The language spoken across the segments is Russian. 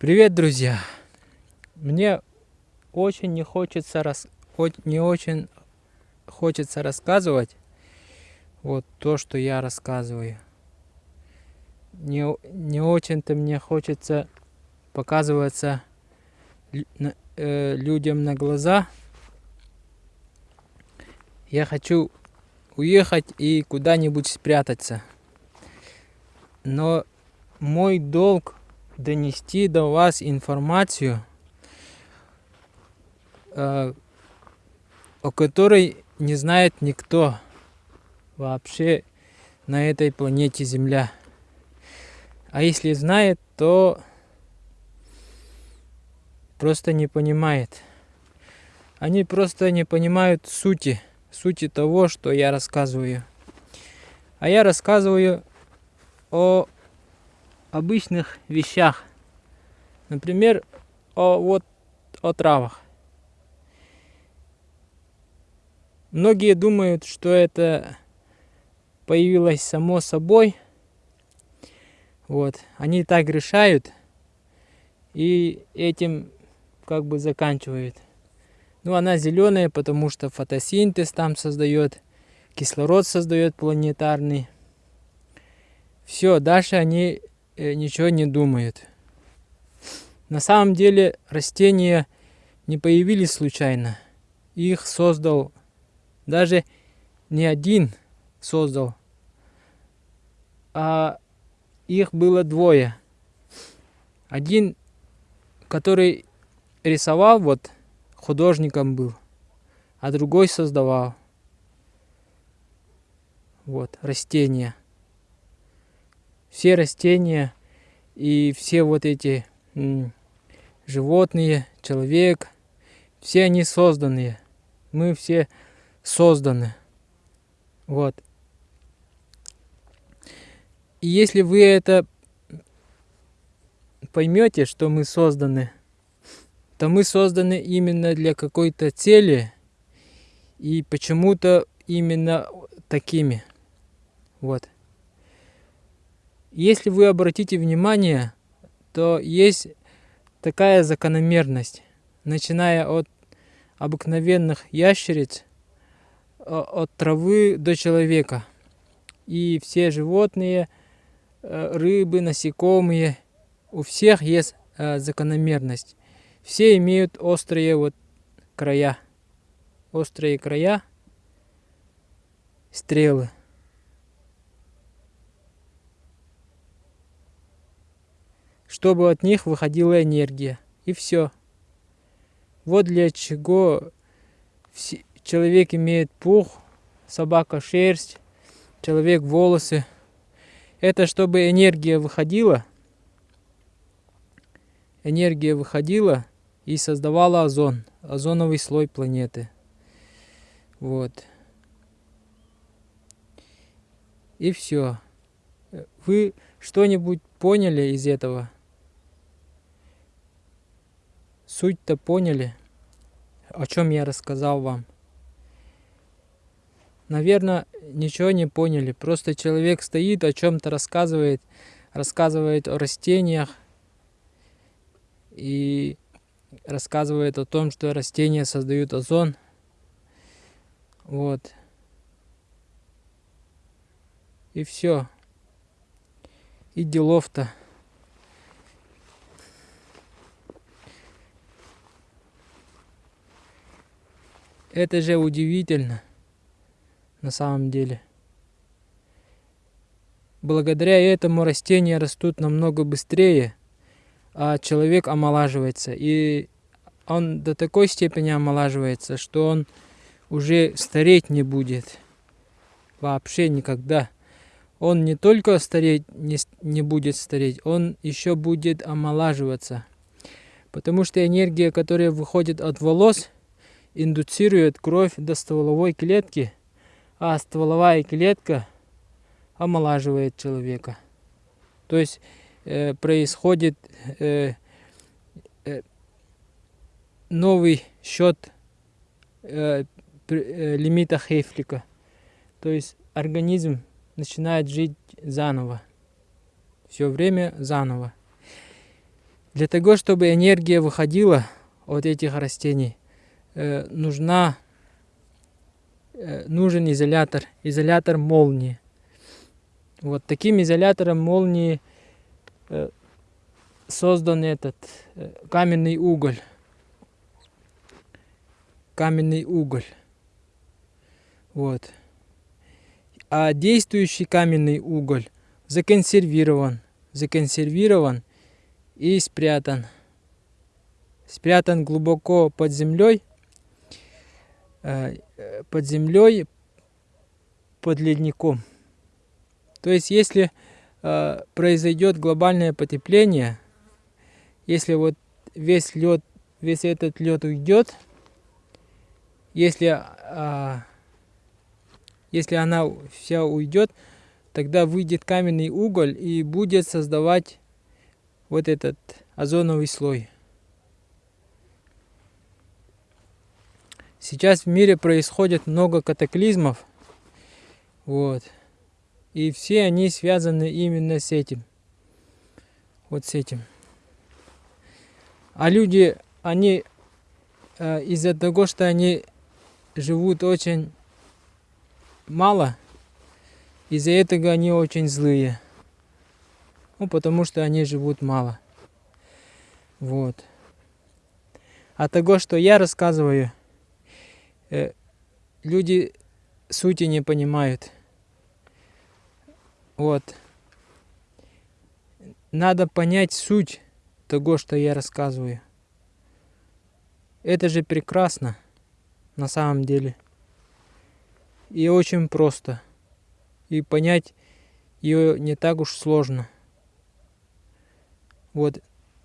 Привет, друзья! Мне очень не хочется рас... не очень хочется рассказывать вот то, что я рассказываю. Не, не очень-то мне хочется показываться э, людям на глаза. Я хочу уехать и куда-нибудь спрятаться. Но мой долг донести до вас информацию, э, о которой не знает никто вообще на этой планете Земля. А если знает, то просто не понимает. Они просто не понимают сути, сути того, что я рассказываю. А я рассказываю о обычных вещах. Например, о, вот, о травах. Многие думают, что это появилось само собой. Вот. Они так решают и этим как бы заканчивают. Ну, она зеленая, потому что фотосинтез там создает, кислород создает планетарный. Все, дальше они ничего не думают. На самом деле растения не появились случайно. Их создал даже не один создал, а их было двое. Один, который рисовал, вот художником был, а другой создавал. Вот, растения все растения и все вот эти животные, человек, все они созданные. Мы все созданы. Вот. И если вы это поймете, что мы созданы, то мы созданы именно для какой-то цели и почему-то именно такими. Вот. Если вы обратите внимание, то есть такая закономерность, начиная от обыкновенных ящериц, от травы до человека. И все животные, э, рыбы, насекомые, у всех есть э, закономерность. Все имеют острые вот края, острые края, стрелы. Чтобы от них выходила энергия. И все. Вот для чего человек имеет пух, собака шерсть, человек волосы. Это чтобы энергия выходила, энергия выходила и создавала озон, озоновый слой планеты. Вот. И все. Вы что-нибудь поняли из этого? Суть-то поняли, о чем я рассказал вам. Наверное, ничего не поняли. Просто человек стоит, о чем-то рассказывает, рассказывает о растениях и рассказывает о том, что растения создают озон. Вот. И все. И делов-то. Это же удивительно, на самом деле. Благодаря этому растения растут намного быстрее, а человек омолаживается. И он до такой степени омолаживается, что он уже стареть не будет. Вообще никогда. Он не только стареть не, не будет стареть, он еще будет омолаживаться. Потому что энергия, которая выходит от волос, индуцирует кровь до стволовой клетки, а стволовая клетка омолаживает человека. То есть э, происходит э, э, новый счет э, э, лимита Хейфлика. То есть организм начинает жить заново. Все время заново. Для того, чтобы энергия выходила от этих растений, э, нужна, э, нужен изолятор, изолятор молнии. Вот таким изолятором молнии э, создан этот каменный уголь. Каменный уголь. Вот. А действующий каменный уголь законсервирован. Законсервирован и спрятан. Спрятан глубоко под землей. Э, под землей, под ледником. То есть, если э, произойдет глобальное потепление, если вот весь лед, весь этот лед уйдет, если, а, если она вся уйдет, тогда выйдет каменный уголь и будет создавать вот этот озоновый слой. Сейчас в мире происходит много катаклизмов, вот, и все они связаны именно с этим, вот с этим. А люди, они э, из-за того, что они живут очень мало, из-за этого они очень злые. Ну, потому что они живут мало. Вот. А того, что я рассказываю, люди сути не понимают. Вот. Надо понять суть того, что я рассказываю. Это же прекрасно, на самом деле. И очень просто. И понять ее не так уж сложно. Вот,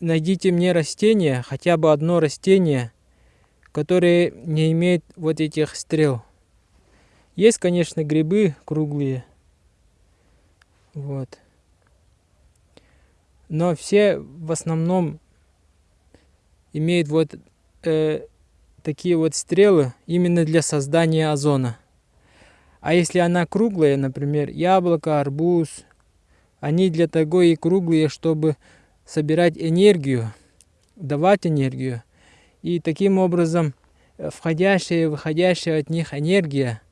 найдите мне растение, хотя бы одно растение, которое не имеет вот этих стрел. Есть, конечно, грибы круглые. Вот но все в основном имеют вот э, такие вот стрелы именно для создания озона. А если она круглая, например, яблоко, арбуз, они для того и круглые, чтобы собирать энергию, давать энергию. И таким образом э, входящая и выходящая от них энергия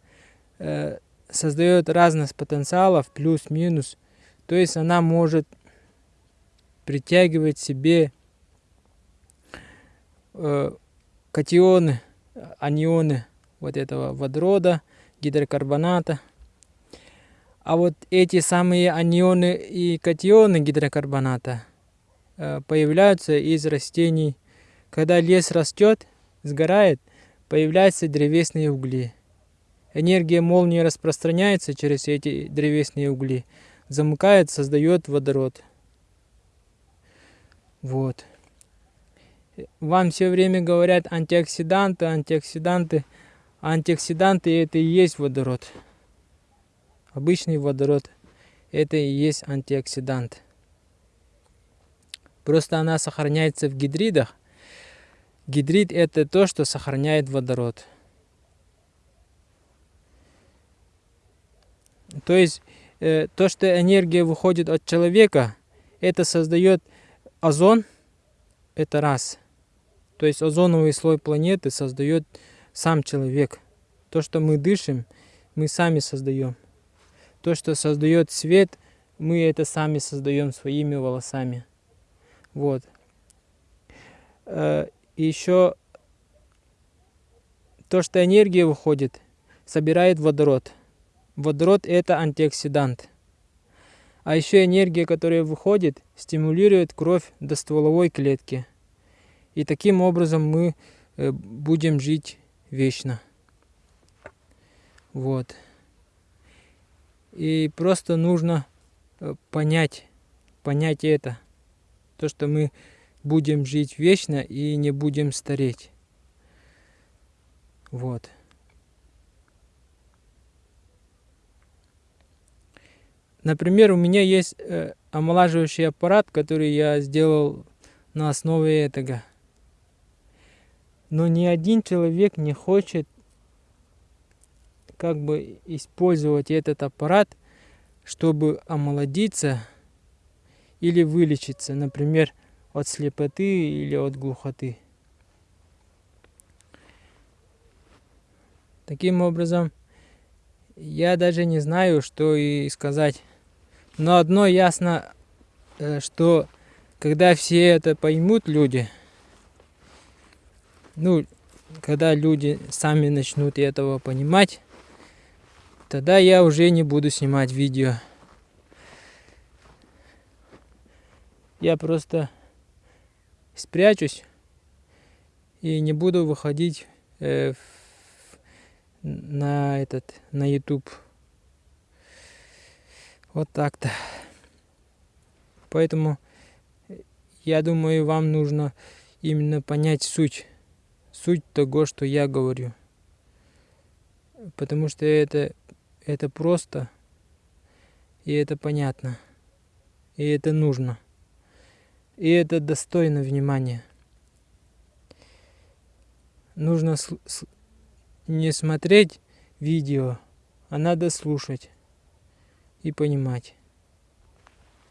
э, создает разность потенциалов, плюс-минус. То есть она может притягивает себе э, катионы, анионы вот этого водорода, гидрокарбоната. А вот эти самые анионы и катионы гидрокарбоната э, появляются из растений. Когда лес растет, сгорает, появляются древесные угли. Энергия молнии распространяется через эти древесные угли, замыкает, создает водород. Вот. Вам все время говорят антиоксиданты, антиоксиданты. Антиоксиданты это и есть водород. Обычный водород это и есть антиоксидант. Просто она сохраняется в гидридах. Гидрид это то, что сохраняет водород. То есть э, то, что энергия выходит от человека, это создает озон – это раз. То есть озоновый слой планеты создает сам человек. То, что мы дышим, мы сами создаем. То, что создает свет, мы это сами создаем своими волосами. Вот. И еще то, что энергия выходит, собирает водород. Водород – это антиоксидант. А еще энергия, которая выходит, стимулирует кровь до стволовой клетки. И таким образом мы э, будем жить вечно. Вот. И просто нужно э, понять, понять это. То, что мы будем жить вечно и не будем стареть. Вот. Например, у меня есть э, омолаживающий аппарат, который я сделал на основе этого. Но ни один человек не хочет как бы использовать этот аппарат, чтобы омолодиться или вылечиться. Например, от слепоты или от глухоты. Таким образом, я даже не знаю, что и сказать. Но одно ясно, э, что когда все это поймут, люди, ну, когда люди сами начнут этого понимать, тогда я уже не буду снимать видео. Я просто спрячусь и не буду выходить э, на этот на YouTube. Вот так-то. Поэтому я думаю, вам нужно именно понять суть суть того, что я говорю. Потому что это, это просто, и это понятно, и это нужно, и это достойно внимания. Нужно не смотреть видео, а надо слушать и понимать.